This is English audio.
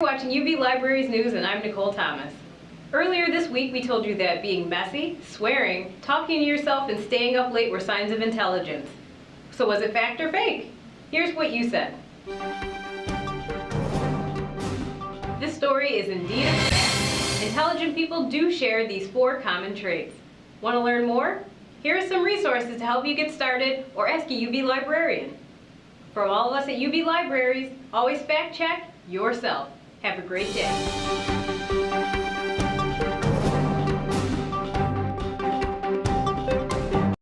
watching UB Libraries News and I'm Nicole Thomas. Earlier this week we told you that being messy, swearing, talking to yourself and staying up late were signs of intelligence. So was it fact or fake? Here's what you said. This story is indeed a fact. Intelligent people do share these four common traits. Want to learn more? Here are some resources to help you get started or ask a UB librarian. From all of us at UB Libraries, always fact check yourself. Have a great day.